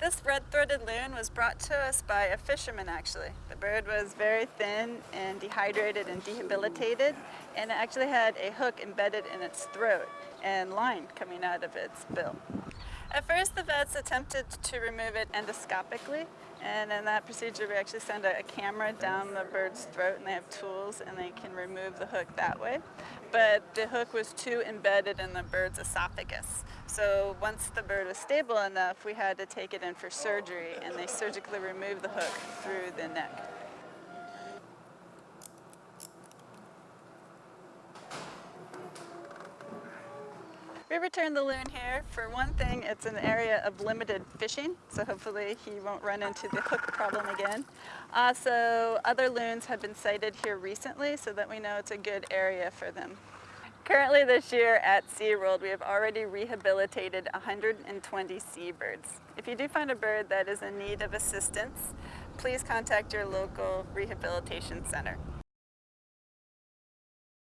This red-throated loon was brought to us by a fisherman actually. The bird was very thin and dehydrated and debilitated and it actually had a hook embedded in its throat and line coming out of its bill. At first the vets attempted to remove it endoscopically and in that procedure we actually send a, a, camera down the bird's throat and they have tools and they can remove the hook that way. But the hook was too embedded in the bird's esophagus. So once the bird was stable enough we had to take it in for surgery and they surgically removed the hook through the neck. We returned the loon here. For one thing, it's an area of limited fishing, so hopefully he won't run into the hook problem again. Uh, also, other loons have been sighted here recently, so that we know it's a good area for them. Currently this year at SeaWorld, we have already rehabilitated 120 seabirds. If you do find a bird that is in need of assistance, please contact your local rehabilitation center.